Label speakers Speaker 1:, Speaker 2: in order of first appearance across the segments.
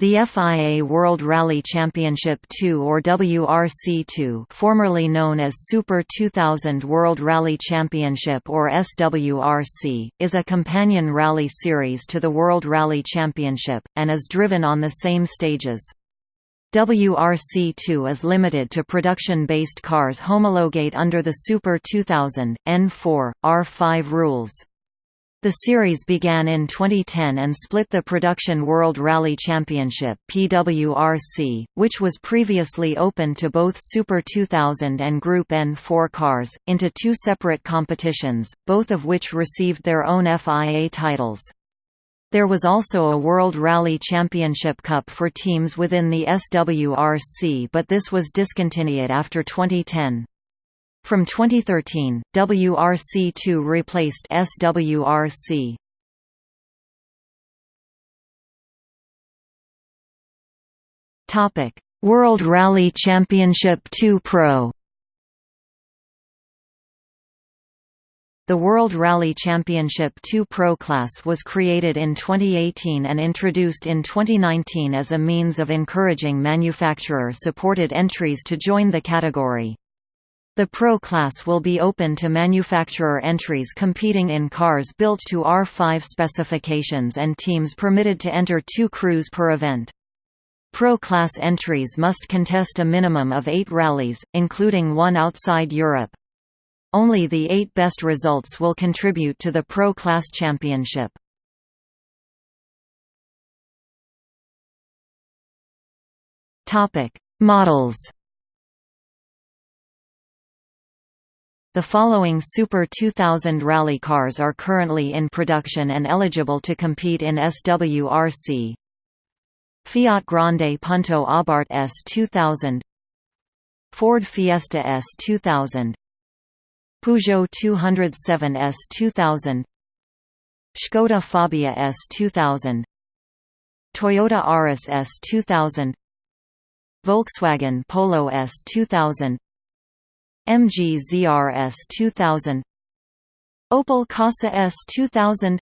Speaker 1: The FIA World Rally Championship 2 or WRC2 formerly known as Super 2000 World Rally Championship or SWRC, is a companion rally series to the World Rally Championship, and is driven on the same stages. WRC2 is limited to production-based cars homologate under the Super 2000, N4, R5 rules. The series began in 2010 and split the Production World Rally Championship (PWRC), which was previously open to both Super 2000 and Group N4 cars, into two separate competitions, both of which received their own FIA titles. There was also a World Rally Championship Cup for teams within the SWRC but this was discontinued after 2010. From 2013, WRC2 replaced SWRC. Topic: World Rally Championship 2 Pro. The World Rally Championship 2 Pro class was created in 2018 and introduced in 2019 as a means of encouraging manufacturer-supported entries to join the category. The Pro class will be open to manufacturer entries competing in cars built to R5 specifications and teams permitted to enter two crews per event. Pro class entries must contest a minimum of eight rallies, including one outside Europe. Only the eight best results will contribute to the Pro Class Championship. Models The following Super 2000 rally cars are currently in production and eligible to compete in SWRC. Fiat Grande Punto Abarth S2000 Ford Fiesta S2000 Peugeot 207 S2000 Skoda Fabia S2000 Toyota Auris S2000 Volkswagen Polo S2000 MG ZRS 2000 Opel Corsa S 2000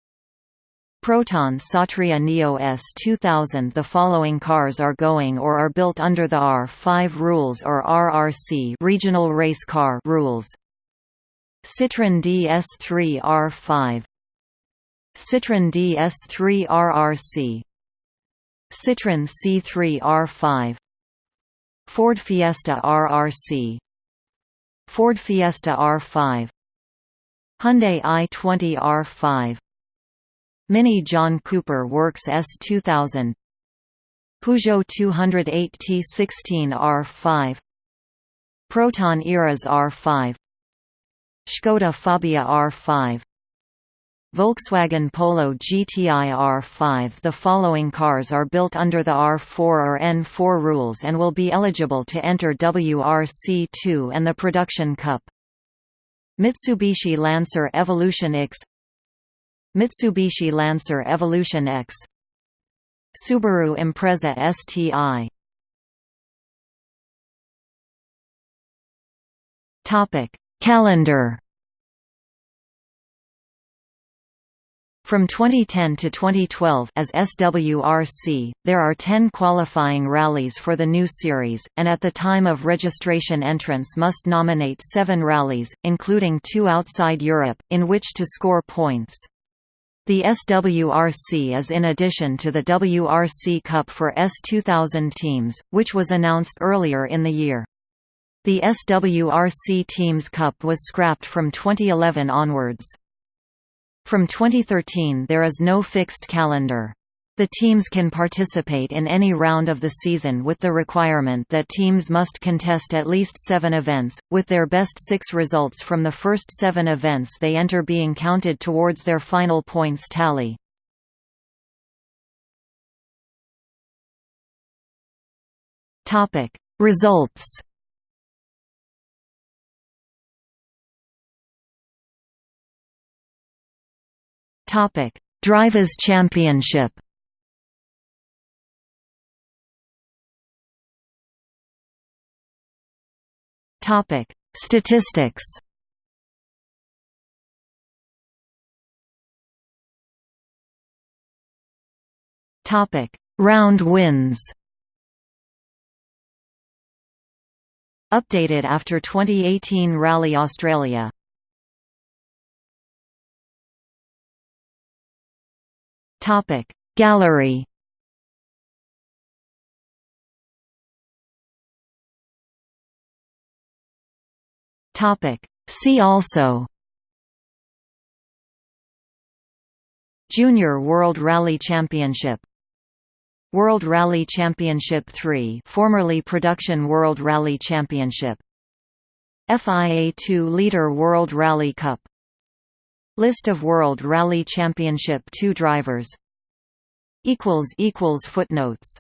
Speaker 1: Proton Satria Neo S 2000 The following cars are going or are built under the R5 rules or RRC regional race car rules. Citroën DS3 R5 Citroën DS3 RRC Citroën C3 R5 Ford Fiesta RRC Ford Fiesta R5 Hyundai i20 R5 Mini John Cooper Works S2000 Peugeot 208 T16 R5 Proton Iriz R5 Skoda Fabia R5 Volkswagen Polo GTI R5 The following cars are built under the R4 or N4 rules and will be eligible to enter WRC2 and the Production Cup. Mitsubishi Lancer Evolution X Mitsubishi Lancer Evolution X Subaru Impreza STI Calendar From 2010 to 2012 as SWRC, there are 10 qualifying rallies for the new series, and at the time of registration entrants must nominate seven rallies, including two outside Europe, in which to score points. The SWRC is in addition to the WRC Cup for S2000 teams, which was announced earlier in the year. The SWRC Teams Cup was scrapped from 2011 onwards. From 2013 there is no fixed calendar. The teams can participate in any round of the season with the requirement that teams must contest at least seven events, with their best six results from the first seven events they enter being counted towards their final points tally. Results Topic: Drivers' Championship. Topic: Statistics. Topic: Round wins Updated after 2018 Rally Australia Topic. Gallery Topic. See also Junior World Rally Championship World Rally Championship 3 formerly Production World Rally Championship FIA 2 Liter World Rally Cup List of World Rally Championship 2 drivers. Footnotes